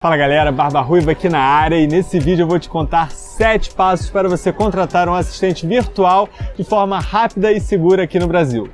Fala galera, Barba Ruiva aqui na área e nesse vídeo eu vou te contar 7 passos para você contratar um assistente virtual de forma rápida e segura aqui no Brasil.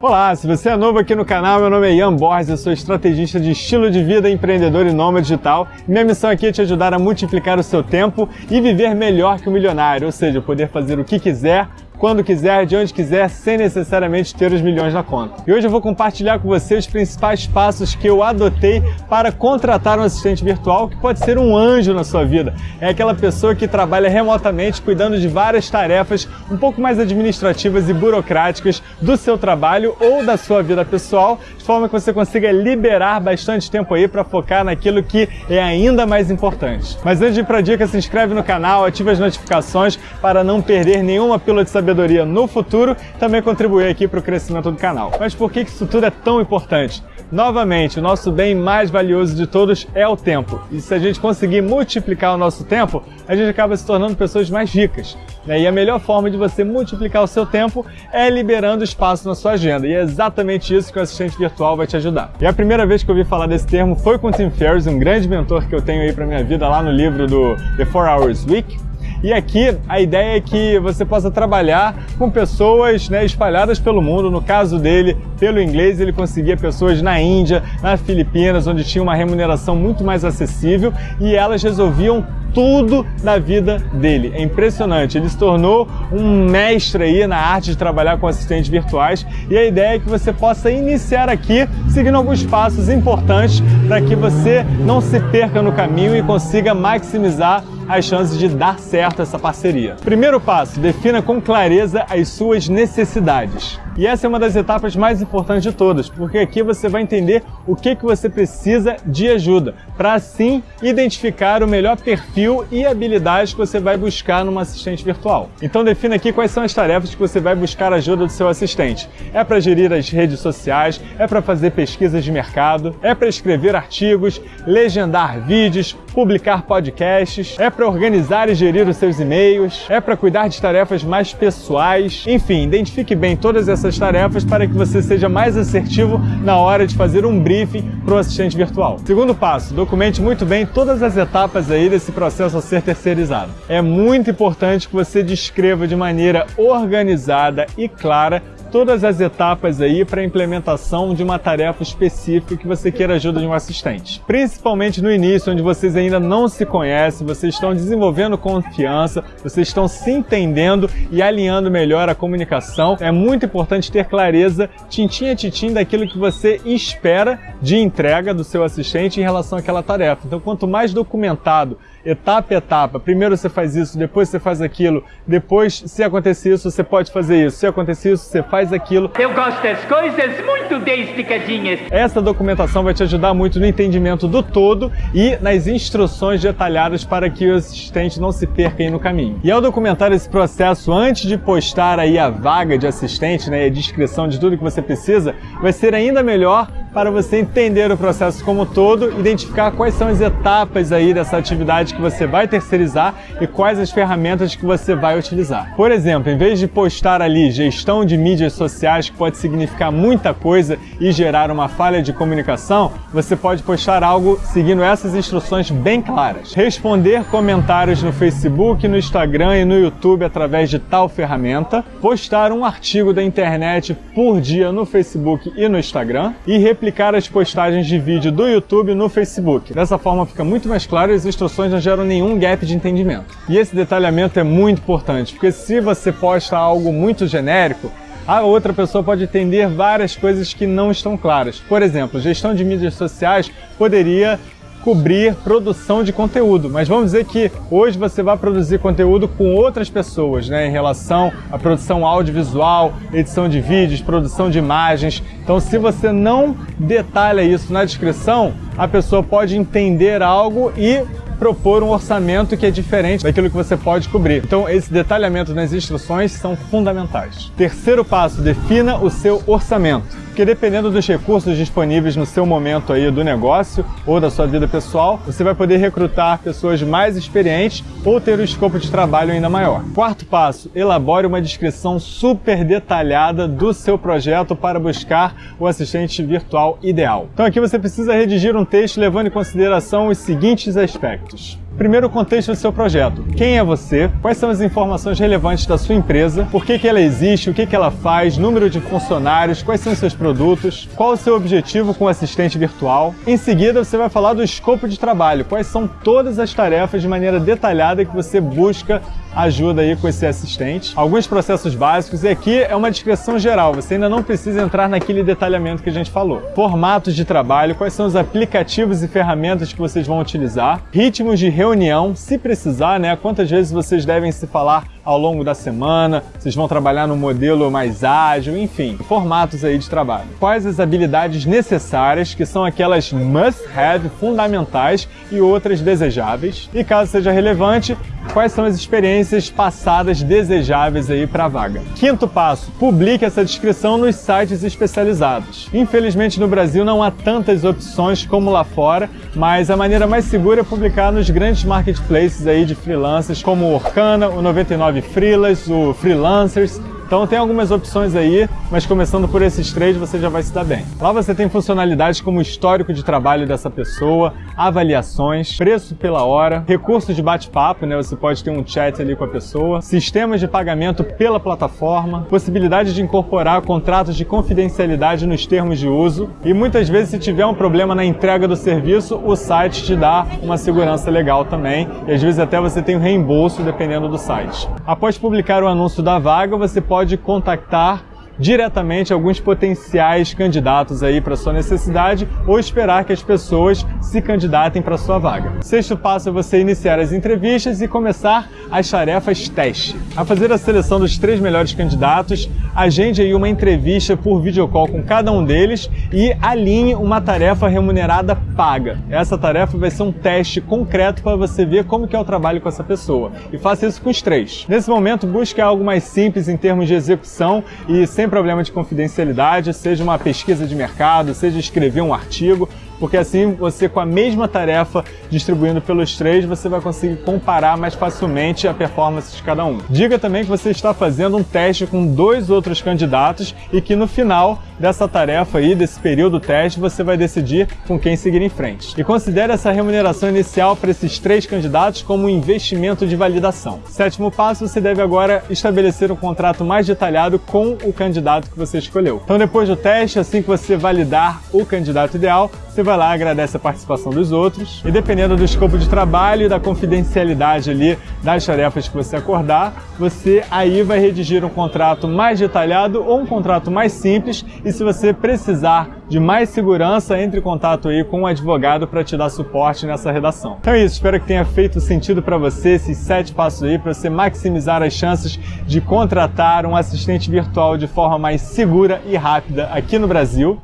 Olá, se você é novo aqui no canal, meu nome é Ian Borges, eu sou estrategista de estilo de vida, empreendedor e nômade digital. Minha missão aqui é te ajudar a multiplicar o seu tempo e viver melhor que o milionário, ou seja, poder fazer o que quiser, quando quiser, de onde quiser, sem necessariamente ter os milhões na conta. E hoje eu vou compartilhar com você os principais passos que eu adotei para contratar um assistente virtual que pode ser um anjo na sua vida. É aquela pessoa que trabalha remotamente cuidando de várias tarefas um pouco mais administrativas e burocráticas do seu trabalho ou da sua vida pessoal, de forma que você consiga liberar bastante tempo aí para focar naquilo que é ainda mais importante. Mas antes de ir para a dica, se inscreve no canal, ative as notificações para não perder nenhuma pílula de sabedoria sabedoria no futuro, também contribuir aqui para o crescimento do canal. Mas por que isso tudo é tão importante? Novamente, o nosso bem mais valioso de todos é o tempo. E se a gente conseguir multiplicar o nosso tempo, a gente acaba se tornando pessoas mais ricas. Né? E a melhor forma de você multiplicar o seu tempo é liberando espaço na sua agenda. E é exatamente isso que o assistente virtual vai te ajudar. E a primeira vez que eu ouvi falar desse termo foi com o Tim Ferriss, um grande mentor que eu tenho aí para minha vida lá no livro do The 4 Hours Week. E aqui a ideia é que você possa trabalhar com pessoas né, espalhadas pelo mundo. No caso dele, pelo inglês, ele conseguia pessoas na Índia, nas Filipinas, onde tinha uma remuneração muito mais acessível e elas resolviam tudo na vida dele. É impressionante. Ele se tornou um mestre aí na arte de trabalhar com assistentes virtuais e a ideia é que você possa iniciar aqui seguindo alguns passos importantes para que você não se perca no caminho e consiga maximizar as chances de dar certo essa parceria. Primeiro passo, defina com clareza as suas necessidades. E essa é uma das etapas mais importantes de todas, porque aqui você vai entender o que, que você precisa de ajuda, para assim identificar o melhor perfil e habilidades que você vai buscar numa assistente virtual. Então defina aqui quais são as tarefas que você vai buscar ajuda do seu assistente. É para gerir as redes sociais, é para fazer pesquisas de mercado, é para escrever artigos, legendar vídeos, publicar podcasts, é para organizar e gerir os seus e-mails, é para cuidar de tarefas mais pessoais, enfim, identifique bem todas essas essas tarefas para que você seja mais assertivo na hora de fazer um briefing para o assistente virtual. Segundo passo, documente muito bem todas as etapas aí desse processo a ser terceirizado. É muito importante que você descreva de maneira organizada e clara todas as etapas aí para a implementação de uma tarefa específica que você queira ajuda de um assistente. Principalmente no início, onde vocês ainda não se conhecem, vocês estão desenvolvendo confiança, vocês estão se entendendo e alinhando melhor a comunicação. É muito importante ter clareza, tintim a tintim, daquilo que você espera de entrega do seu assistente em relação àquela tarefa. Então, quanto mais documentado etapa a etapa. Primeiro você faz isso, depois você faz aquilo, depois, se acontecer isso, você pode fazer isso. Se acontecer isso, você faz aquilo. Eu gosto das coisas muito bem explicadinhas. Essa documentação vai te ajudar muito no entendimento do todo e nas instruções detalhadas para que o assistente não se perca aí no caminho. E ao documentar esse processo antes de postar aí a vaga de assistente, né, e a descrição de tudo que você precisa, vai ser ainda melhor para você entender o processo como todo, identificar quais são as etapas aí dessa atividade que você vai terceirizar e quais as ferramentas que você vai utilizar. Por exemplo, em vez de postar ali gestão de mídias sociais, que pode significar muita coisa e gerar uma falha de comunicação, você pode postar algo seguindo essas instruções bem claras. Responder comentários no Facebook, no Instagram e no YouTube através de tal ferramenta, postar um artigo da internet por dia no Facebook e no Instagram e replicar as postagens de vídeo do YouTube no Facebook. Dessa forma fica muito mais claro e as instruções não geram nenhum gap de entendimento. E esse detalhamento é muito importante, porque se você posta algo muito genérico, a outra pessoa pode entender várias coisas que não estão claras. Por exemplo, gestão de mídias sociais poderia cobrir produção de conteúdo, mas vamos dizer que hoje você vai produzir conteúdo com outras pessoas, né, em relação à produção audiovisual, edição de vídeos, produção de imagens. Então, se você não detalha isso na descrição, a pessoa pode entender algo e propor um orçamento que é diferente daquilo que você pode cobrir. Então, esse detalhamento nas instruções são fundamentais. Terceiro passo, defina o seu orçamento. Porque dependendo dos recursos disponíveis no seu momento aí do negócio ou da sua vida pessoal, você vai poder recrutar pessoas mais experientes ou ter um escopo de trabalho ainda maior. Quarto passo, elabore uma descrição super detalhada do seu projeto para buscar o assistente virtual ideal. Então aqui você precisa redigir um texto levando em consideração os seguintes aspectos. Primeiro, o contexto do seu projeto. Quem é você? Quais são as informações relevantes da sua empresa? Por que, que ela existe? O que, que ela faz? Número de funcionários? Quais são os seus produtos? Qual o seu objetivo com o assistente virtual? Em seguida, você vai falar do escopo de trabalho. Quais são todas as tarefas de maneira detalhada que você busca ajuda aí com esse assistente. Alguns processos básicos e aqui é uma descrição geral, você ainda não precisa entrar naquele detalhamento que a gente falou. Formatos de trabalho, quais são os aplicativos e ferramentas que vocês vão utilizar, ritmos de reunião, se precisar, né, quantas vezes vocês devem se falar ao longo da semana, vocês vão trabalhar no modelo mais ágil, enfim, formatos aí de trabalho. Quais as habilidades necessárias, que são aquelas must-have, fundamentais, e outras desejáveis. E caso seja relevante, quais são as experiências passadas desejáveis aí para a vaga. Quinto passo, publique essa descrição nos sites especializados. Infelizmente no Brasil não há tantas opções como lá fora, mas a maneira mais segura é publicar nos grandes marketplaces aí de freelancers como o Orkana, o 99 Freelas, o Freelancers, então tem algumas opções aí, mas começando por esses três você já vai se dar bem. Lá você tem funcionalidades como histórico de trabalho dessa pessoa, avaliações, preço pela hora, recursos de bate-papo, né? Você pode ter um chat ali com a pessoa, sistemas de pagamento pela plataforma, possibilidade de incorporar contratos de confidencialidade nos termos de uso e muitas vezes se tiver um problema na entrega do serviço, o site te dá uma segurança legal também e às vezes até você tem um reembolso dependendo do site. Após publicar o anúncio da vaga, você pode pode contactar diretamente alguns potenciais candidatos aí para sua necessidade ou esperar que as pessoas se candidatem para sua vaga. Sexto passo é você iniciar as entrevistas e começar as tarefas teste. A fazer a seleção dos três melhores candidatos, agende aí uma entrevista por videocall com cada um deles e alinhe uma tarefa remunerada paga. Essa tarefa vai ser um teste concreto para você ver como que é o trabalho com essa pessoa. E faça isso com os três. Nesse momento, busque algo mais simples em termos de execução e sem problema de confidencialidade, seja uma pesquisa de mercado, seja escrever um artigo, porque assim você com a mesma tarefa distribuindo pelos três, você vai conseguir comparar mais facilmente a performance de cada um. Diga também que você está fazendo um teste com dois outros candidatos e que no final dessa tarefa aí, desse período teste, você vai decidir com quem seguir em frente. E considere essa remuneração inicial para esses três candidatos como um investimento de validação. Sétimo passo, você deve agora estabelecer um contrato mais detalhado com o candidato que você escolheu. Então depois do teste, assim que você validar o candidato ideal, você vai lá, agradece a participação dos outros e dependendo do escopo de trabalho e da confidencialidade ali das tarefas que você acordar, você aí vai redigir um contrato mais detalhado ou um contrato mais simples e se você precisar de mais segurança, entre em contato aí com um advogado para te dar suporte nessa redação. Então é isso, espero que tenha feito sentido para você esses sete passos aí para você maximizar as chances de contratar um assistente virtual de forma mais segura e rápida aqui no Brasil.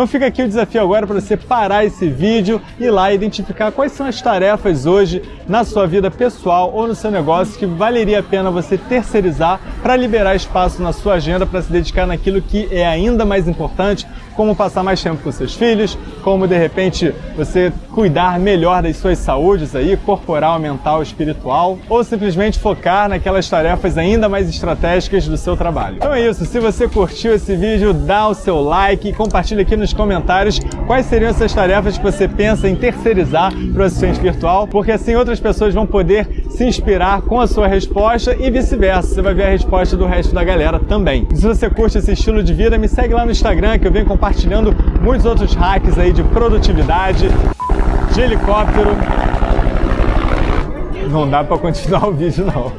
Então fica aqui o desafio agora para você parar esse vídeo e lá identificar quais são as tarefas hoje na sua vida pessoal ou no seu negócio que valeria a pena você terceirizar para liberar espaço na sua agenda para se dedicar naquilo que é ainda mais importante, como passar mais tempo com seus filhos, como de repente você cuidar melhor das suas saúdes aí, corporal, mental, espiritual, ou simplesmente focar naquelas tarefas ainda mais estratégicas do seu trabalho. Então é isso, se você curtiu esse vídeo, dá o seu like e compartilha aqui nos comentários quais seriam essas tarefas que você pensa em terceirizar para o assistente virtual, porque assim outras pessoas vão poder se inspirar com a sua resposta e vice-versa, você vai ver a resposta do resto da galera também. E se você curte esse estilo de vida, me segue lá no Instagram que eu venho compartilhando muitos outros hacks aí de produtividade, de helicóptero. Não dá para continuar o vídeo não.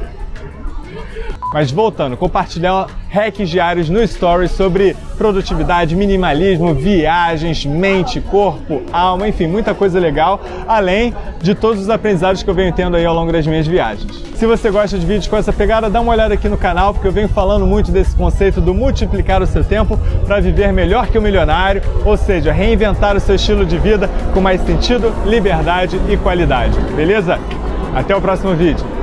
Mas voltando, compartilhar hacks diários no Stories sobre produtividade, minimalismo, viagens, mente, corpo, alma, enfim, muita coisa legal, além de todos os aprendizados que eu venho tendo aí ao longo das minhas viagens. Se você gosta de vídeos com essa pegada, dá uma olhada aqui no canal, porque eu venho falando muito desse conceito do multiplicar o seu tempo para viver melhor que o milionário, ou seja, reinventar o seu estilo de vida com mais sentido, liberdade e qualidade. Beleza? Até o próximo vídeo.